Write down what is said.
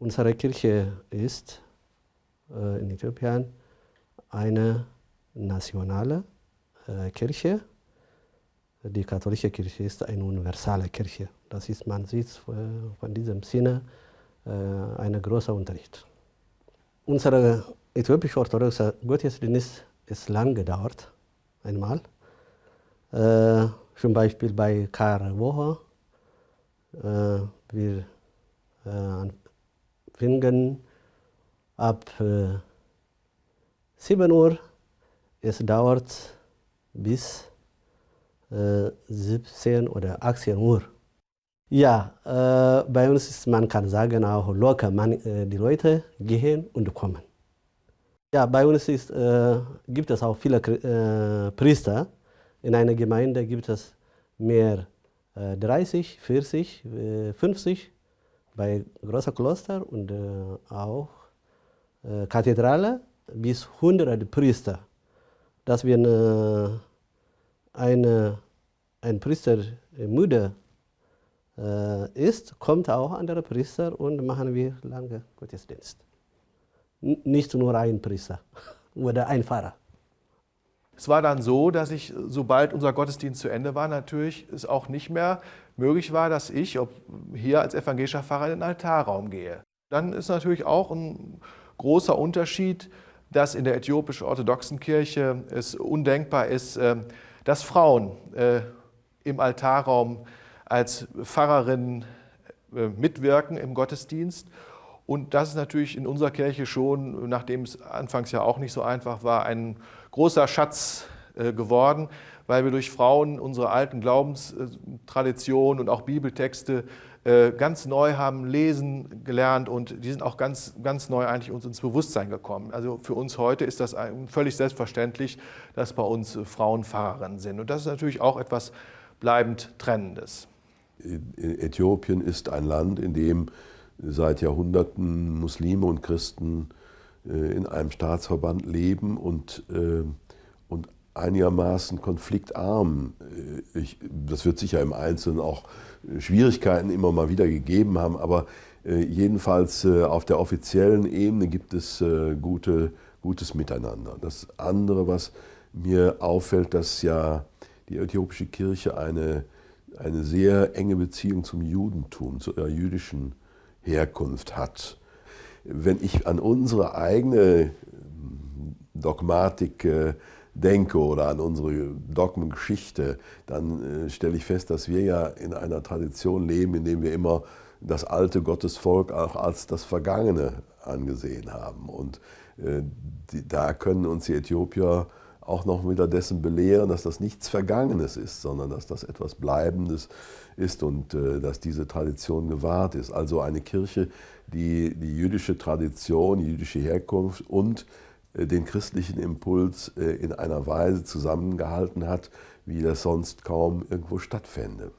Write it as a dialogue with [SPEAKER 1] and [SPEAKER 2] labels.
[SPEAKER 1] Unsere Kirche ist äh, in Äthiopien eine nationale äh, Kirche. Die katholische Kirche ist eine universale Kirche. Das ist, man sieht äh, von diesem Sinne äh, ein großer Unterschied. Unser äthiopischer orthodoxer Gottesdienst ist lang gedauert, einmal. Äh, zum Beispiel bei Karwoche. Äh, wir äh, fingen ab äh, 7 Uhr. Es dauert bis äh, 17 oder 18 Uhr. Ja, äh, bei uns ist, man kann sagen, auch locker, man, äh, die Leute gehen und kommen. Ja, bei uns ist, äh, gibt es auch viele äh, Priester. In einer Gemeinde gibt es mehr 30, 40, 50 bei großen Kloster und äh, auch äh, Kathedrale bis 100 Priester. Dass wenn äh, eine, ein Priester müde ist, kommt auch andere Priester und machen wir lange Gottesdienst. Nicht nur ein Priester oder ein Pfarrer.
[SPEAKER 2] Es war dann so, dass ich, sobald unser Gottesdienst zu Ende war, natürlich es auch nicht mehr möglich war, dass ich ob hier als evangelischer Pfarrer in den Altarraum gehe. Dann ist natürlich auch ein großer Unterschied, dass in der äthiopisch-orthodoxen Kirche es undenkbar ist, äh, dass Frauen äh, im Altarraum als Pfarrerinnen äh, mitwirken im Gottesdienst. Und das ist natürlich in unserer Kirche schon, nachdem es anfangs ja auch nicht so einfach war, ein großer Schatz geworden, weil wir durch Frauen unsere alten Glaubenstraditionen und auch Bibeltexte äh, ganz neu haben lesen gelernt und die sind auch ganz, ganz neu eigentlich uns ins Bewusstsein gekommen. Also für uns heute ist das völlig selbstverständlich, dass bei uns Frauen Pfarrerinnen sind. Und das ist natürlich auch etwas bleibend Trennendes.
[SPEAKER 3] Äthiopien ist ein Land, in dem seit Jahrhunderten Muslime und Christen äh, in einem Staatsverband leben und, äh, und einigermaßen konfliktarm. Äh, ich, das wird sicher im Einzelnen auch Schwierigkeiten immer mal wieder gegeben haben, aber jedenfalls auf der offiziellen Ebene gibt es gute, gutes Miteinander. Das andere, was mir auffällt, dass ja die äthiopische Kirche eine, eine sehr enge Beziehung zum Judentum, zu ihrer jüdischen Herkunft hat. Wenn ich an unsere eigene Dogmatik denke oder an unsere Dogmengeschichte, dann äh, stelle ich fest, dass wir ja in einer Tradition leben, in der wir immer das alte Gottesvolk auch als das Vergangene angesehen haben. Und äh, da können uns die Äthiopier auch noch wieder dessen belehren, dass das nichts Vergangenes ist, sondern dass das etwas Bleibendes ist und äh, dass diese Tradition gewahrt ist. Also eine Kirche, die die jüdische Tradition, die jüdische Herkunft und äh, den christlichen Impuls äh, in einer Weise zusammengehalten hat, wie das sonst kaum irgendwo stattfände.